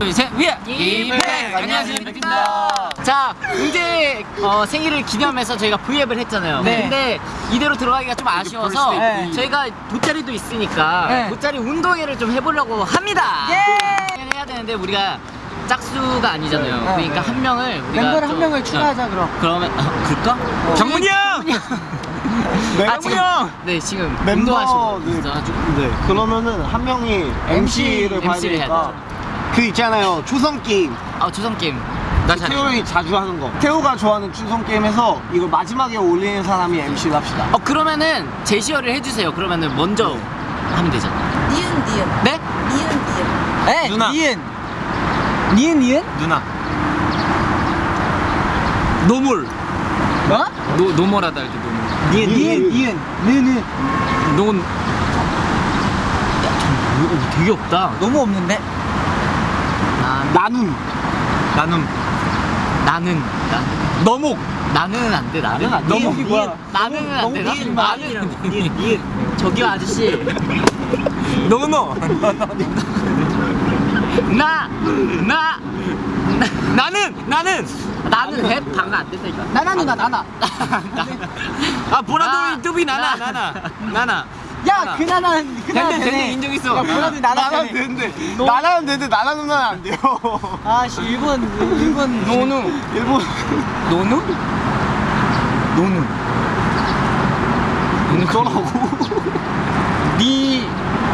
위에 이팩 안녕하세요 이팩입니다. 자 웅재 어, 생일을 기념해서 저희가 V앱을 했잖아요. 네. 근데 이대로 들어가기가 좀 아쉬워서 네. 저희가 돗자리도 있으니까 네. 돗자리 운동회를 좀 해보려고 합니다. 예! 해야 되는데 우리가 짝수가 아니잖아요. 네. 그러니까 한 명을 우리가 멤버를 한 좀- 명을 추가하자 그럼. 그러면 어, 그럴까? 정문이 형! 네, 아, 지금, 형! 네 지금 멤버 운동하시고 네, 네 그러면은 한 명이 MC를 봐야 MC 를 해야 되니까 그 있잖아요 초성 게임 아 조성 게임 나 태호 형이 자주 하는 거 태호가 좋아하는 초성 게임에서 이걸 마지막에 올리는 사람이 MC를 합시다 어 그러면은 제시어를 해주세요. 그러면은 먼저 하면 되잖아. 니은 니은 네? 니은 니은 에 누나. 니은. 니은 니은? 누나 노물 뭐? 노, 노멀하다 알죠 노멀 니은 니은 니은 느느. 논 이거 되게 없다. 너무 없는데. 나, 나눔 나눔 나는 나, 너목 나는 안 돼. 나는 안 돼. 너목이 뭐야? 나는 안 돼. 너무 나는 긴 나는. 저기요 아저씨. 노노 나 나. 나는 나는 나는 해 방금 안 된다니까. 나나 누나 나나. 아 보라돌이 나, 뚜비 나나 나. 나 나 나나 야 나나. 그나는 된대, 되네. 된대, 인정 있어. 야 보라도 나나 되네. 되는데. 나라는 되는데 나라 누나는 안 돼요. 아씨 일본 일본. 노누. 일본. 노누? 노누. 노는 거라고? 니.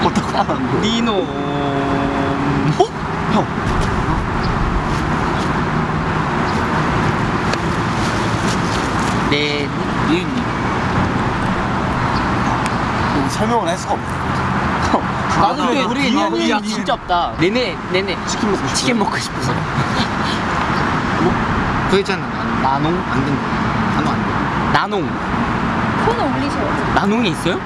어떡하라고? 니노. 어? 형. 네. 니은니 설명을 할 수가 없어 나도 근데 우리 니은. 진짜 없다. 네네 네네. 치킨 먹고 싶어 치킨 먹고 싶어서. 그거 있잖아 나농 안 된다 단어 안돼 나농 폰 올리셔야지 나농이 있어요?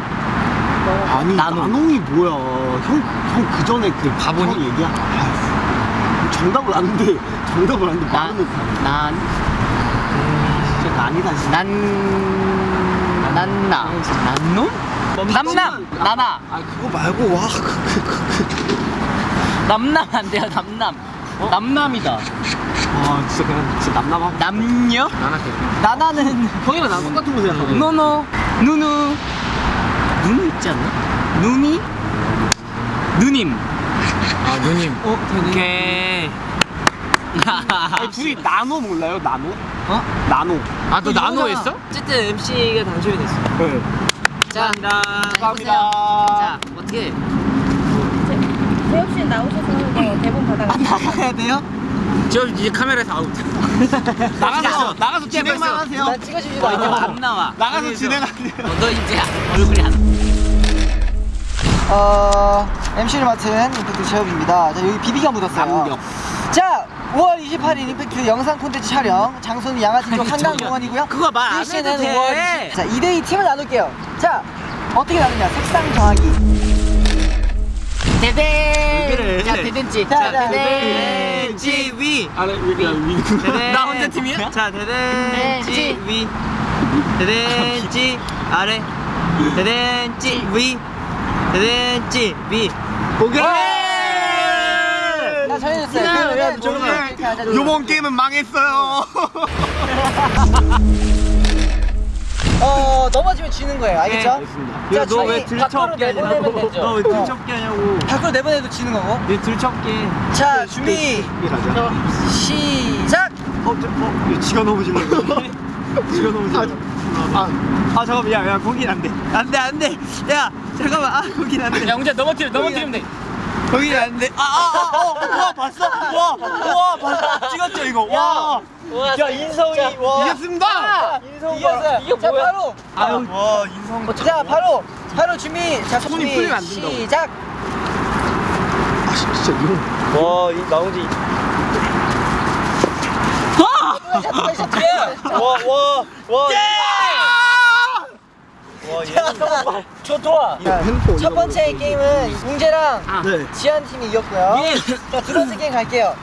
아니 나눔. 나눔이 뭐야 형형 그 전에 그 바보니? 형 얘기야 아, 정답을 아는데 정답을 아는데 말은 난난 진짜 난이다 진짜 난나 난놈? 남남 나나. 아 그거 말고 와 그 그, 그, 그. 남남 안 돼요 남남. 남남이다. 아 진짜 그냥 진짜 남남하고 남녀? 나나 돼 나나는 형이랑 나랑 똑같은 거 생각하고 노노 누누 누누. 있지 않나? 누니 누님. 아 누님. 어 되네. 오케이. 아니 둘이 나노 몰라요? 나노? 어? 나노. 아너. 나노 했어? 어쨌든 MC가 당첨이 됐어. 네 자 감사합니다. 자 어떻게 재엽 씨 나오셔서 이거 대본 받아가지고 나가야 돼요? 저 이제 카메라에서 아웃 나가서 나가서 진행만 하세요 나 찍어주지도 어, 않아. 안 나와 나가서 진행하세요 어, 너 이제 얼굴이 안 어 MC를 맡은 임팩트 제협입니다. 자 여기 비비가 묻었어요. 남격. 자 5월 28일 임팩트 영상 콘텐츠 촬영. 장소는 양아진역 한강공원이고요. 그거 말안 해도 돼. 5월 20. 자 2대2 팀을 나눌게요. 자 어떻게 나누냐? 색상 정하기. 대대 그래. 자 대댄지 자, 자, 대댄지 위 아래? 위가 위 대댄 나 혼자 팀이야? 자 대댄지 위 대댄지 아래. 대댄지 위. 대댄지 위. 오케이 나 정해졌어요. 야, 자. 요번 게임은 망했어요 어 넘어지면 지는 거예요. 알겠죠? 야, 너왜 저희 밖으로 들썩게 하냐? 내보내면 되죠. 너왜 어. 들썩게 하냐고 밖으로 내보내도 지는 거고. 왜 들썩게 자 준비 가자 시작. 어, 저, 어, 지가 넘어지려고 지가 넘어지려고 아, 아 잠깐만 야야 거긴 안돼 안돼 안돼 야 잠깐만 아 거긴 안돼 야 혼자 넘어뜨려 넘어뜨리면 돼 거긴 안돼 아 아아와 봤어? 와와 봤어? 찍었죠 이거? 와. 야 인성이 와. 이겼습니다! 인성 이겼어요. 이게 자 뭐야? 바로. 아유. 와 인성. 자 바로 바로 준비. 자 손이 준비. 풀리면 안 된다고. 시작. 아 진짜 이거. 와 나오지. 와와와. 저 잠깐만. 좋아 첫 번째 게임은 웅재랑 아. 지한 팀이 이겼고요. 예. 자두 번째 게임 갈게요.